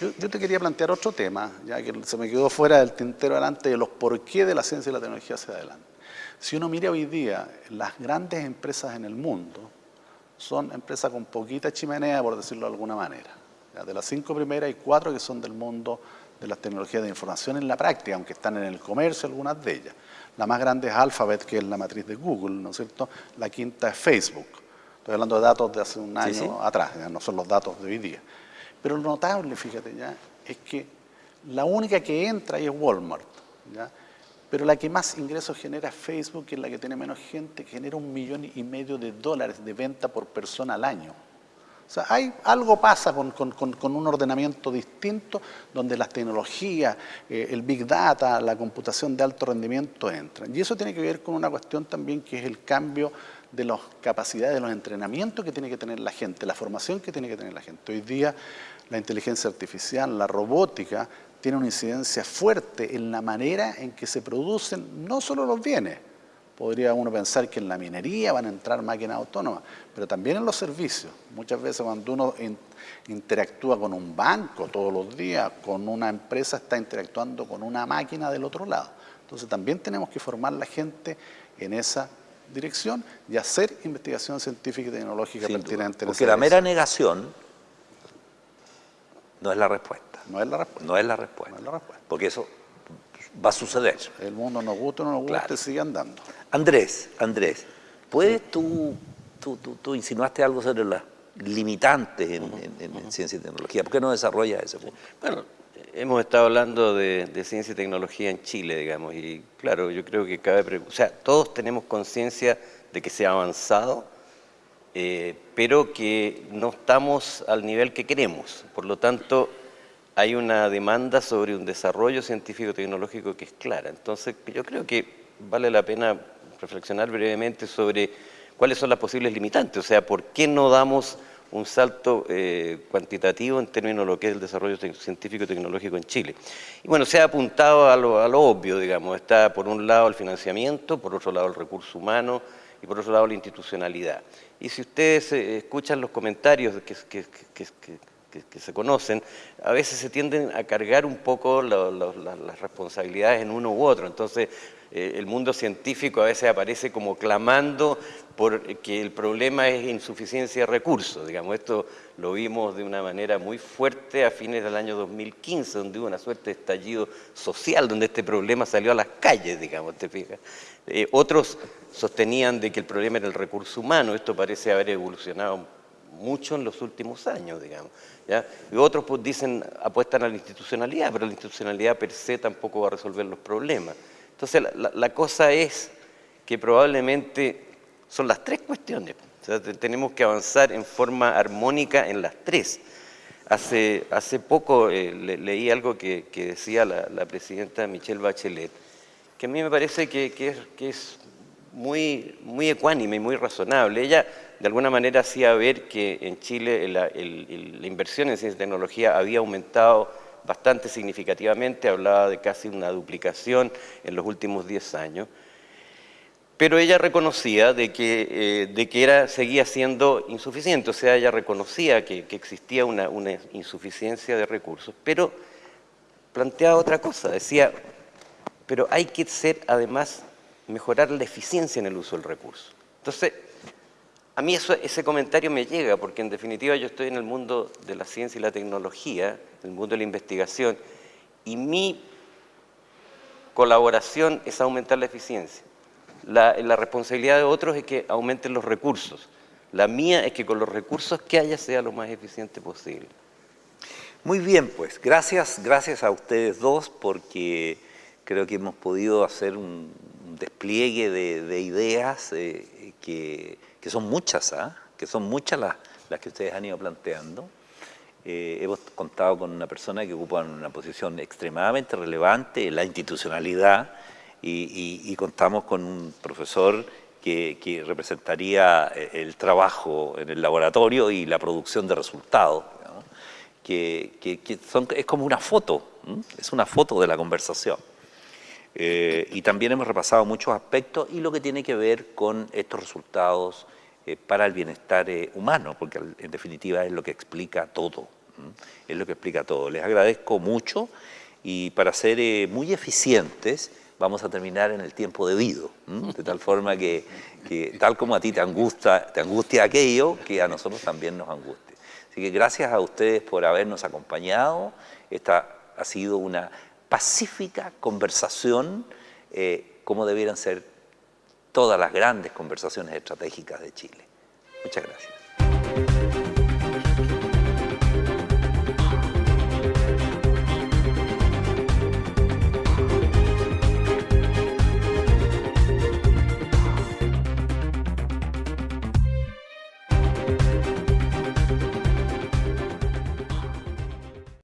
Yo, te quería plantear otro tema, ya que se me quedó fuera del tintero adelante de los por qué de la ciencia y la tecnología hacia adelante. Si uno mira hoy día, las grandes empresas en el mundo son empresas con poquita chimenea, por decirlo de alguna manera. De las cinco primeras hay cuatro que son del mundo de las tecnologías de información en la práctica, aunque están en el comercio algunas de ellas. La más grande es Alphabet, que es la matriz de Google, ¿no es cierto? La quinta es Facebook. Estoy hablando de datos de hace un año atrás, no son los datos de hoy día. Pero lo notable, fíjate ya, es que la única que entra ahí es Walmart. ¿ya? Pero la que más ingresos genera es Facebook, que es la que tiene menos gente, que genera un millón y medio de dólares de venta por persona al año. O sea, hay, algo pasa con, un ordenamiento distinto donde las tecnologías, eh, el big data, la computación de alto rendimiento entran. Y eso tiene que ver con una cuestión también que es el cambio de las capacidades, de los entrenamientos que tiene que tener la gente, la formación que tiene que tener la gente. Hoy día la inteligencia artificial, la robótica, tiene una incidencia fuerte en la manera en que se producen no solo los bienes, podría uno pensar que en la minería van a entrar máquinas autónomas, pero también en los servicios. Muchas veces cuando uno interactúa con un banco todos los días, con una empresa está interactuando con una máquina del otro lado. Entonces también tenemos que formar la gente en esa dirección y hacer investigación científica y tecnológica pertinente. Porque la mera negación no es la respuesta. No es la respuesta. No es la respuesta. Porque eso va a suceder. El mundo nos gusta o no nos gusta sigue andando. Andrés, Andrés, ¿puedes tú, tú, tú, insinuaste algo sobre las limitantes en, ciencia y tecnología? ¿Por qué no desarrollas ese punto? Bueno, hemos estado hablando de, ciencia y tecnología en Chile, digamos, y claro, yo creo que cabe... O sea, todos tenemos conciencia de que se ha avanzado, eh, pero que no estamos al nivel que queremos. Por lo tanto, hay una demanda sobre un desarrollo científico-tecnológico que es clara. Entonces, yo creo que vale la pena reflexionar brevemente sobre cuáles son las posibles limitantes, o sea, por qué no damos un salto eh, cuantitativo en términos de lo que es el desarrollo científico-tecnológico en Chile. Y bueno, se ha apuntado a lo, obvio, digamos, está por un lado el financiamiento, por otro lado el recurso humano, y por otro lado la institucionalidad. Y si ustedes eh, escuchan los comentarios que, se conocen, a veces se tienden a cargar un poco las responsabilidades en uno u otro. Entonces, el mundo científico a veces aparece como clamando por que el problema es insuficiencia de recursos. Digamos, esto lo vimos de una manera muy fuerte a fines del año 2015, donde hubo una suerte de estallido social, donde este problema salió a las calles, digamos, ¿te fijas? Eh, otros sostenían de que el problema era el recurso humano, esto parece haber evolucionado mucho en los últimos años, digamos. Y otros pues, dicen, apuestan a la institucionalidad, pero la institucionalidad per se tampoco va a resolver los problemas. Entonces la, cosa es que probablemente son las tres cuestiones. tenemos que avanzar en forma armónica en las tres. Hace, hace poco eh, leí algo que, decía la, la presidenta Michelle Bachelet, que a mí me parece que, es, muy, muy ecuánime y muy razonable. Ella de alguna manera hacía ver que en Chile la, inversión en ciencia y tecnología había aumentado bastante significativamente, hablaba de casi una duplicación en los últimos 10 años, pero ella reconocía de que, eh, de que era, seguía siendo insuficiente, o sea, ella reconocía que, existía una, una insuficiencia de recursos, pero planteaba otra cosa, decía, pero hay que ser, además, mejorar la eficiencia en el uso del recurso. Entonces, a mí ese comentario me llega, porque en definitiva yo estoy en el mundo de la ciencia y la tecnología, en el mundo de la investigación, y mi colaboración es aumentar la eficiencia. La, la responsabilidad de otros es que aumenten los recursos. La mía es que con los recursos que haya sea lo más eficiente posible. Muy bien, pues, gracias, gracias a ustedes dos, porque creo que hemos podido hacer un despliegue de, ideas eh, que, son muchas, ¿ah? que son muchas las, que ustedes han ido planteando. Eh, hemos contado con una persona que ocupa una posición extremadamente relevante, la institucionalidad, y, contamos con un profesor que, representaría eh, el trabajo en el laboratorio y la producción de resultados, que, son, es como una foto, es una foto de la conversación. Eh, y también hemos repasado muchos aspectos y lo que tiene que ver con estos resultados eh, para el bienestar eh, humano, porque en definitiva es lo que explica todo. Es lo que explica todo. Les agradezco mucho y para ser eh, muy eficientes vamos a terminar en el tiempo debido, de tal forma que, tal como a ti te angustia, te angustia aquello, que a nosotros también nos angustia. Así que gracias a ustedes por habernos acompañado. Esta ha sido una pacífica conversación, eh, como debieran ser todas las grandes conversaciones estratégicas de Chile. Muchas gracias.